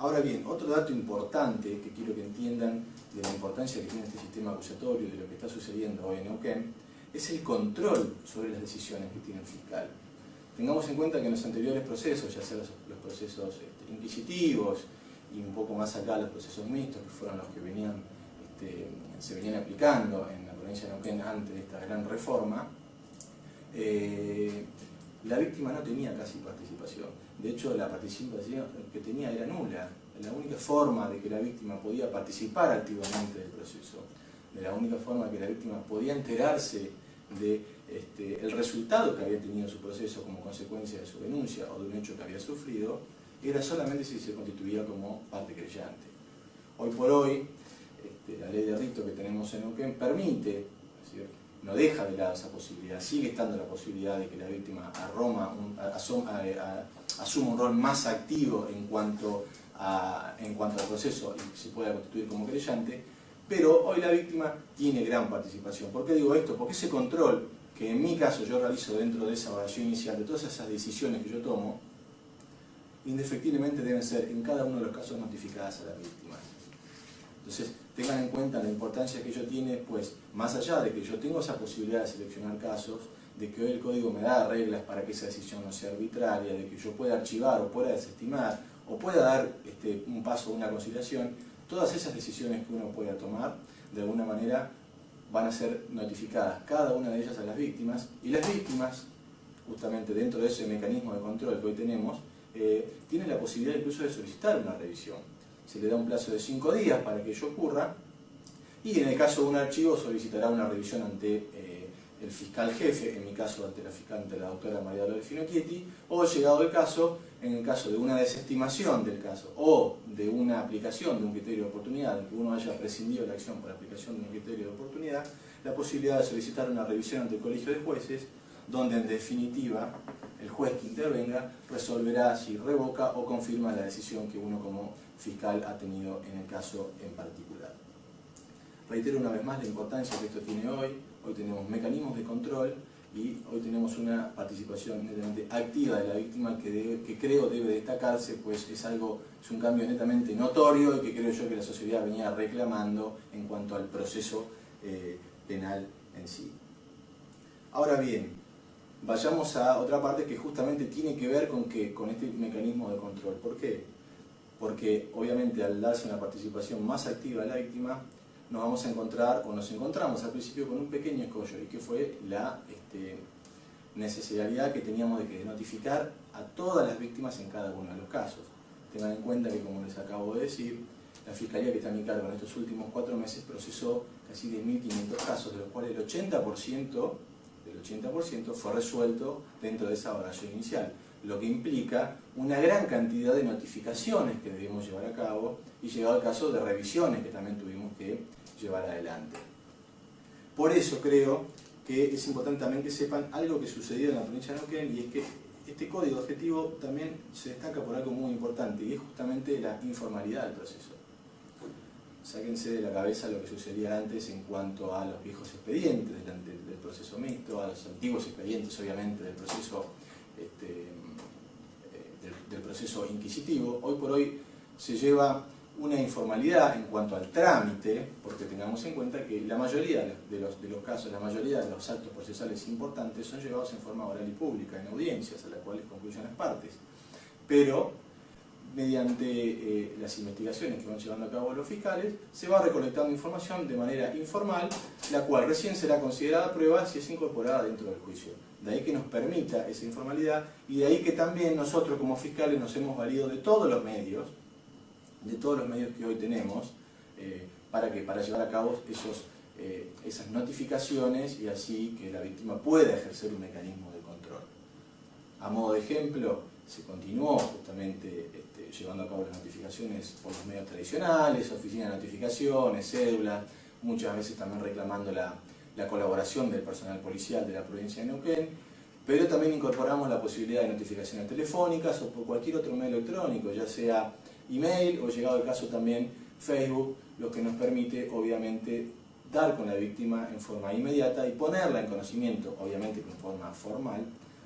Ahora bien, otro dato importante que quiero que entiendan de la importancia que tiene este sistema acusatorio, de lo que está sucediendo hoy en Neuquén, es el control sobre las decisiones que tiene el fiscal. Tengamos en cuenta que en los anteriores procesos, ya sea los, procesos este, inquisitivos y un poco más acá los procesos mixtos, que fueron los que este, se venían aplicando en la provincia de Neuquén antes de esta gran reforma, eh, la víctima no tenía casi participación. De hecho, la participación que tenía era nula. La única forma de que la víctima podía participar activamente del proceso, de la única forma que la víctima podía enterarse de este, resultado que había tenido su proceso como consecuencia de su denuncia o de un hecho que había sufrido, era solamente si se constituía como parte creyente. Hoy por hoy, este, la ley de rito que tenemos en Neuquén permite, no deja de lado esa posibilidad, sigue estando la posibilidad de que la víctima asuma un rol más activo en cuanto, a, en cuanto al proceso y se pueda constituir como creyente, pero hoy la víctima tiene gran participación. ¿Por qué digo esto? Porque ese control que en mi caso yo realizo dentro de esa evaluación inicial, de todas esas decisiones que yo tomo, indefectiblemente deben ser en cada uno de los casos notificadas a la víctima. Entonces, tengan en cuenta la importancia que ello tiene, pues, más allá de que yo tengo esa posibilidad de seleccionar casos, de que hoy el código me da reglas para que esa decisión no sea arbitraria, de que yo pueda archivar o pueda desestimar, o pueda dar este, un paso, una conciliación, todas esas decisiones que uno pueda tomar, de alguna manera, van a ser notificadas cada una de ellas a las víctimas, y las víctimas, justamente dentro de ese mecanismo de control que hoy tenemos, eh, tienen la posibilidad incluso de solicitar una revisión se le da un plazo de cinco días para que ello ocurra y en el caso de un archivo solicitará una revisión ante eh, el fiscal jefe, en mi caso ante la fiscal, ante la doctora María Dolores Finocchietti, o llegado el caso, en el caso de una desestimación del caso o de una aplicación de un criterio de oportunidad, en que uno haya prescindido la acción por aplicación de un criterio de oportunidad, la posibilidad de solicitar una revisión ante el colegio de jueces, donde en definitiva el juez que intervenga resolverá si revoca o confirma la decisión que uno como fiscal ha tenido en el caso en particular. Reitero una vez más la importancia que esto tiene hoy. Hoy tenemos mecanismos de control y hoy tenemos una participación netamente activa de la víctima que, creo debe destacarse, pues es algo, es un cambio netamente notorio y que creo yo que la sociedad venía reclamando en cuanto al proceso eh, penal en sí. Ahora bien, vayamos a otra parte que justamente tiene que ver con, que, con este mecanismo de control. ¿Por qué? Porque obviamente al darse una participación más activa de la víctima, nos vamos a encontrar, o nos encontramos al principio con un pequeño escollo, y que fue la este, necesidad que teníamos de notificar a todas las víctimas en cada uno de los casos. Tengan en cuenta que, como les acabo de decir, la Fiscalía que está a mi cargo en estos últimos cuatro meses procesó casi 10.500 casos, de los cuales el 80%, del 80% fue resuelto dentro de esa oración inicial lo que implica una gran cantidad de notificaciones que debemos llevar a cabo y llegado al caso de revisiones que también tuvimos que llevar adelante. Por eso creo que es importante también que sepan algo que sucedió en la provincia de Neuquén y es que este código objetivo también se destaca por algo muy importante y es justamente la informalidad del proceso. Sáquense de la cabeza lo que sucedía antes en cuanto a los viejos expedientes del, del proceso mixto, a los antiguos expedientes obviamente del proceso este, del proceso inquisitivo, hoy por hoy se lleva una informalidad en cuanto al trámite, porque tengamos en cuenta que la mayoría de los, de los casos, la mayoría de los actos procesales importantes son llevados en forma oral y pública, en audiencias, a las cuales concluyen las partes. Pero, mediante eh, las investigaciones que van llevando a cabo los fiscales, se va recolectando información de manera informal, la cual recién será considerada prueba si es incorporada dentro del juicio de ahí que nos permita esa informalidad y de ahí que también nosotros como fiscales nos hemos valido de todos los medios, de todos los medios que hoy tenemos, eh, para, que, para llevar a cabo esos, eh, esas notificaciones y así que la víctima pueda ejercer un mecanismo de control. A modo de ejemplo, se continuó justamente este, llevando a cabo las notificaciones por los medios tradicionales, oficinas de notificaciones, cédulas, muchas veces también reclamando la, la colaboración del personal policial de la provincia de Neuquén, pero también incorporamos la posibilidad de notificaciones telefónicas o por cualquier otro medio electrónico, ya sea email o llegado el caso también Facebook, lo que nos permite obviamente dar con la víctima en forma inmediata y ponerla en conocimiento, obviamente en forma formal,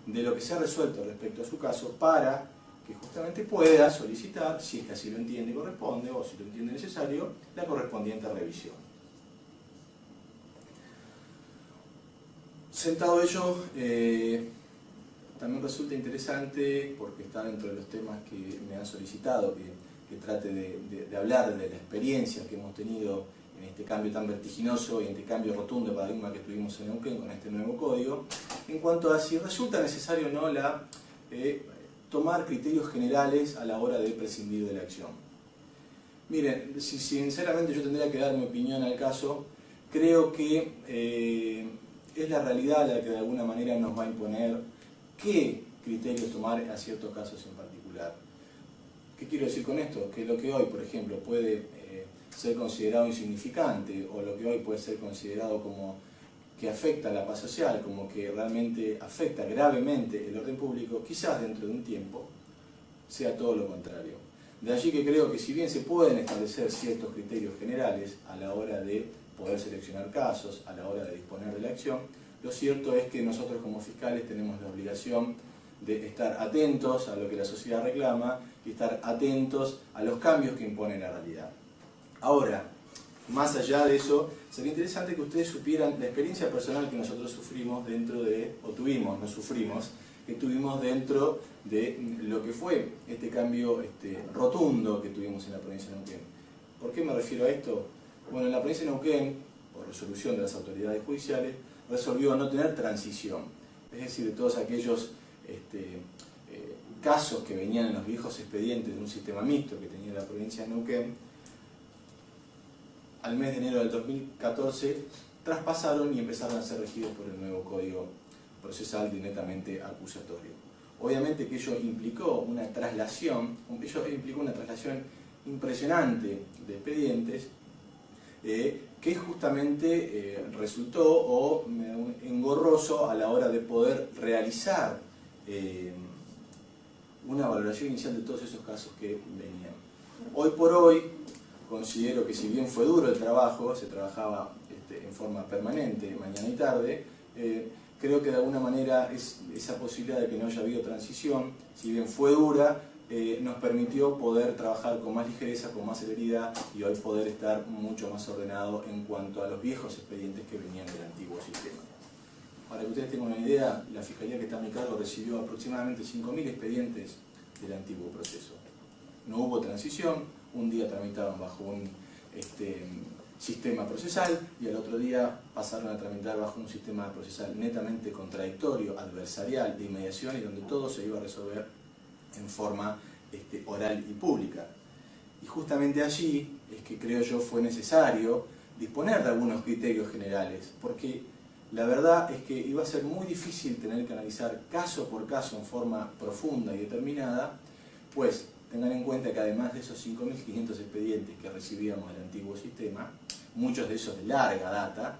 de lo que se ha resuelto respecto a su caso para que justamente pueda solicitar, si es que así lo entiende y corresponde, o si lo entiende necesario, la correspondiente revisión. Sentado ello, eh, también resulta interesante, porque está dentro de los temas que me han solicitado, que, trate de, hablar de la experiencia que hemos tenido en este cambio tan vertiginoso y en este cambio rotundo de paradigma que tuvimos en Neuquén con este nuevo código, en cuanto a si resulta necesario o no la eh, tomar criterios generales a la hora de prescindir de la acción. Miren, si sinceramente yo tendría que dar mi opinión al caso, creo que eh, es la realidad la que de alguna manera nos va a imponer qué criterios tomar a ciertos casos en particular. ¿Qué quiero decir con esto? Que lo que hoy, por ejemplo, puede eh, ser considerado insignificante o lo que hoy puede ser considerado como que afecta la paz social, como que realmente afecta gravemente el orden público, quizás dentro de un tiempo sea todo lo contrario. De allí que creo que si bien se pueden establecer ciertos criterios generales a la hora de poder seleccionar casos, a la hora de disponer de la acción, lo cierto es que nosotros como fiscales tenemos la obligación de estar atentos a lo que la sociedad reclama y estar atentos a los cambios que impone la realidad. Ahora, más allá de eso, sería interesante que ustedes supieran la experiencia personal que nosotros sufrimos dentro de, o tuvimos, no sufrimos, que tuvimos dentro de lo que fue este cambio este, rotundo que tuvimos en la provincia de Neuquén. ¿Por qué me refiero a esto? Bueno, en la provincia de Neuquén, por resolución de las autoridades judiciales, resolvió no tener transición. Es decir, de todos aquellos este, eh, casos que venían en los viejos expedientes de un sistema mixto que tenía la provincia de Neuquén, al mes de enero del 2014 traspasaron y empezaron a ser regidos por el nuevo Código Procesal de netamente acusatorio. Obviamente que ello implicó una traslación, ello implicó una traslación impresionante de expedientes eh, que justamente eh, resultó o engorroso a la hora de poder realizar eh, una valoración inicial de todos esos casos que venían. Hoy por hoy, considero que si bien fue duro el trabajo, se trabajaba este, en forma permanente, mañana y tarde, eh, creo que de alguna manera es esa posibilidad de que no haya habido transición, si bien fue dura, eh, nos permitió poder trabajar con más ligereza, con más celeridad y hoy poder estar mucho más ordenado en cuanto a los viejos expedientes que venían del antiguo sistema. Para que ustedes tengan una idea, la Fiscalía que está a mi cargo recibió aproximadamente 5.000 expedientes del antiguo proceso. No hubo transición, un día tramitaban bajo un este, sistema procesal y al otro día pasaron a tramitar bajo un sistema procesal netamente contradictorio, adversarial, de inmediación y donde todo se iba a resolver en forma este, oral y pública. Y justamente allí es que creo yo fue necesario disponer de algunos criterios generales, porque la verdad es que iba a ser muy difícil tener que analizar caso por caso en forma profunda y determinada, pues Tengan en cuenta que además de esos 5.500 expedientes que recibíamos del antiguo sistema, muchos de esos de larga data,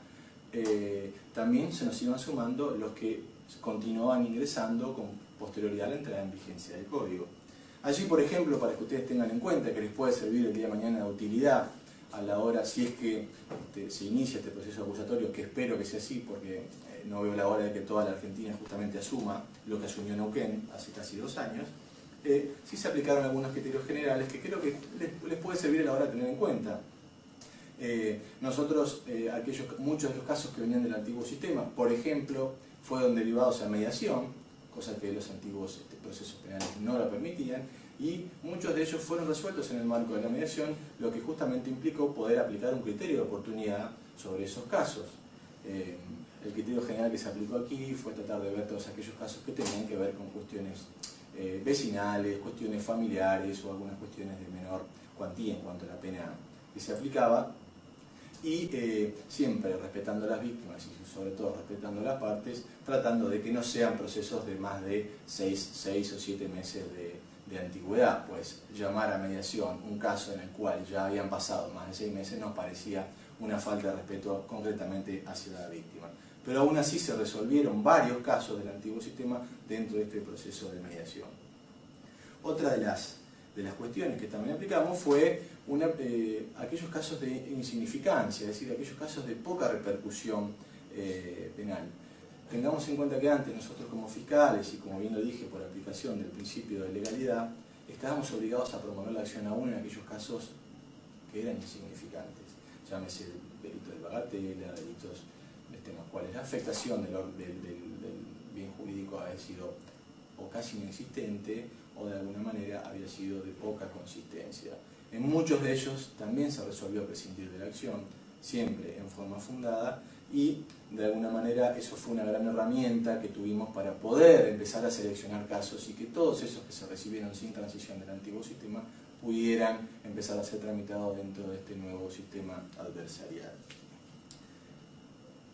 eh, también se nos iban sumando los que continuaban ingresando con posterioridad a la entrada en vigencia del código. Allí, por ejemplo, para que ustedes tengan en cuenta que les puede servir el día de mañana de utilidad a la hora, si es que este, se inicia este proceso acusatorio, que espero que sea así, porque eh, no veo la hora de que toda la Argentina justamente asuma lo que asumió Neuquén hace casi dos años, eh, sí se aplicaron algunos criterios generales que creo que les, puede servir a la hora de tener en cuenta. Eh, nosotros, eh, aquellos, muchos de los casos que venían del antiguo sistema, por ejemplo, fueron derivados a mediación, cosa que los antiguos este, procesos penales no lo permitían, y muchos de ellos fueron resueltos en el marco de la mediación, lo que justamente implicó poder aplicar un criterio de oportunidad sobre esos casos. el criterio general que se aplicó aquí fue tratar de ver todos aquellos casos que tenían que ver con cuestiones eh, vecinales, cuestiones familiares o algunas cuestiones de menor cuantía en cuanto a la pena que se aplicaba. Y eh, siempre respetando a las víctimas y sobre todo respetando a las partes, tratando de que no sean procesos de más de 6, o 7 meses de, de, antigüedad, pues llamar a mediación un caso en el cual ya habían pasado más de 6 meses nos parecía una falta de respeto concretamente hacia la víctima pero aún así se resolvieron varios casos del antiguo sistema dentro de este proceso de mediación. Otra de las, de las cuestiones que también aplicamos fue eh, aquellos casos de insignificancia, es decir, aquellos casos de poca repercusión eh, penal. tengamos en cuenta que antes nosotros como fiscales, y como bien lo dije por aplicación del principio de legalidad, estábamos obligados a promover la acción aún en aquellos casos que eran insignificantes. Llámese delitos de bagatela, delitos este, en los cuales la afectación del, bien jurídico había sido o casi inexistente o de alguna manera había sido de poca consistencia. En muchos de ellos también se resolvió prescindir de la acción, siempre en forma fundada, y de alguna manera eso fue una gran herramienta que tuvimos para poder empezar a seleccionar casos y que todos esos que se recibieron sin transición del antiguo sistema pudieran empezar a ser tramitados dentro de este nuevo sistema adversarial.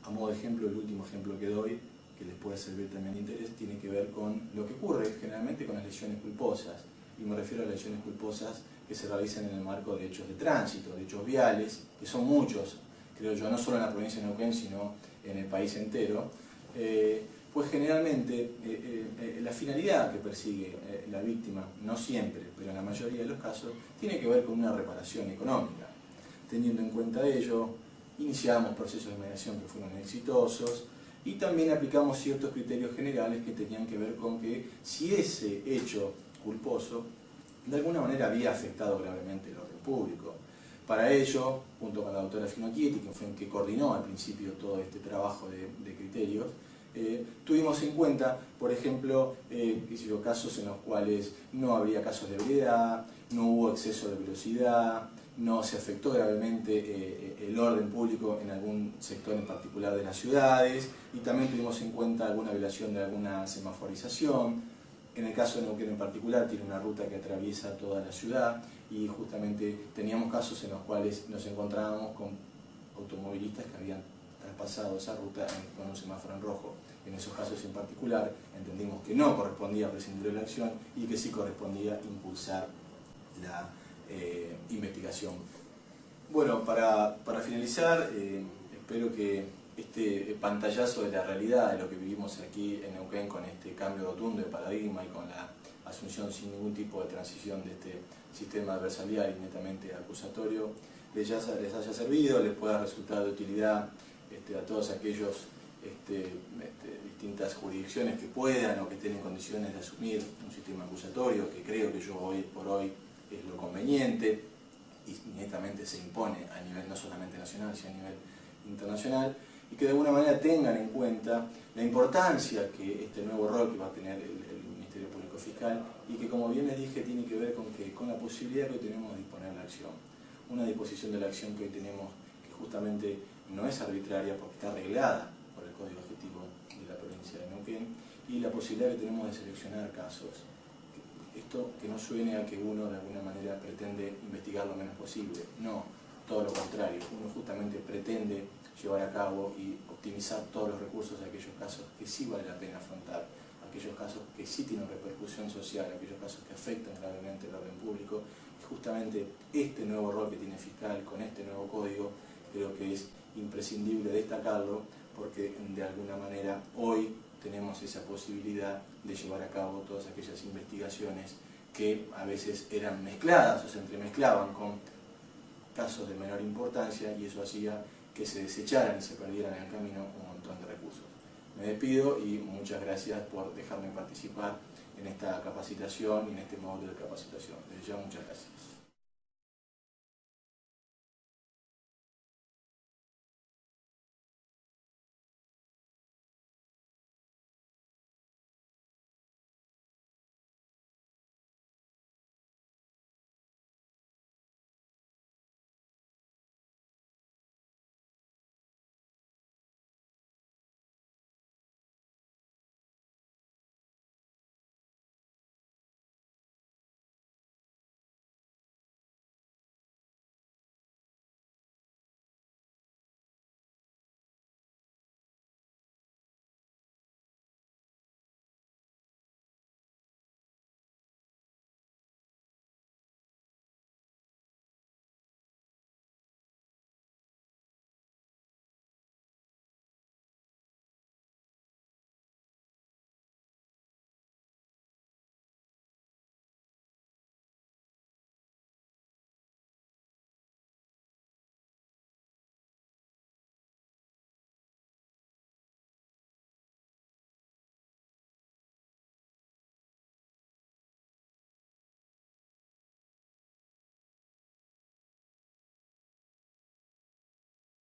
A modo de ejemplo, el último ejemplo que doy, que les puede servir también de interés, tiene que ver con lo que ocurre generalmente con las lesiones culposas. Y me refiero a las lesiones culposas que se realizan en el marco de hechos de tránsito, de hechos viales, que son muchos, creo yo, no solo en la provincia de Neuquén, sino en el país entero, eh, pues generalmente eh, eh, la finalidad que persigue la víctima, no siempre, pero en la mayoría de los casos, tiene que ver con una reparación económica. Teniendo en cuenta ello, iniciamos procesos de mediación que fueron exitosos y también aplicamos ciertos criterios generales que tenían que ver con que si ese hecho culposo de alguna manera había afectado gravemente el orden público, para ello, junto con la doctora Finocchietti, que fue que coordinó al principio todo este trabajo de, criterios, eh, tuvimos en cuenta, por ejemplo, eh, casos en los cuales no habría casos de ebriedad, no hubo exceso de velocidad, no se afectó gravemente eh, el orden público en algún sector en particular de las ciudades y también tuvimos en cuenta alguna violación de alguna semaforización, en el caso de Neuquén en particular, tiene una ruta que atraviesa toda la ciudad y justamente teníamos casos en los cuales nos encontrábamos con automovilistas que habían traspasado esa ruta con un semáforo en rojo. En esos casos en particular entendimos que no correspondía prescindir de la acción y que sí correspondía impulsar la eh, investigación. Bueno, para, finalizar, eh, espero que este pantallazo de la realidad de lo que vivimos aquí en Neuquén con este cambio rotundo de paradigma y con la asunción sin ningún tipo de transición de este sistema adversarial y netamente acusatorio, les, haya servido, les pueda resultar de utilidad este, a todos aquellos este, este, distintas jurisdicciones que puedan o que estén en condiciones de asumir un sistema acusatorio, que creo que yo hoy por hoy es lo conveniente y netamente se impone a nivel no solamente nacional, sino a nivel internacional y que de alguna manera tengan en cuenta la importancia que este nuevo rol que va a tener el, Ministerio Público Fiscal y que como bien les dije tiene que ver con, que, con la posibilidad que hoy tenemos de disponer la acción. Una disposición de la acción que hoy tenemos que justamente no es arbitraria porque está arreglada por el Código Objetivo de la provincia de Neuquén y la posibilidad que tenemos de seleccionar casos. Esto que no suene a que uno de alguna manera pretende investigar lo menos posible, no, todo lo contrario, uno justamente pretende llevar a cabo y optimizar todos los recursos de aquellos casos que sí vale la pena afrontar, aquellos casos que sí tienen repercusión social, aquellos casos que afectan gravemente el orden público. Y justamente este nuevo rol que tiene fiscal con este nuevo código creo que es imprescindible destacarlo porque de alguna manera hoy tenemos esa posibilidad de llevar a cabo todas aquellas investigaciones que a veces eran mezcladas o se entremezclaban con casos de menor importancia y eso hacía que se desecharan y se perdieran en el camino un montón de recursos. Me despido y muchas gracias por dejarme participar en esta capacitación y en este módulo de capacitación. Desde ya muchas gracias.